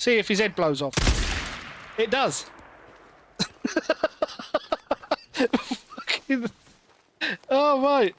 See if his head blows off. It does. Oh, right.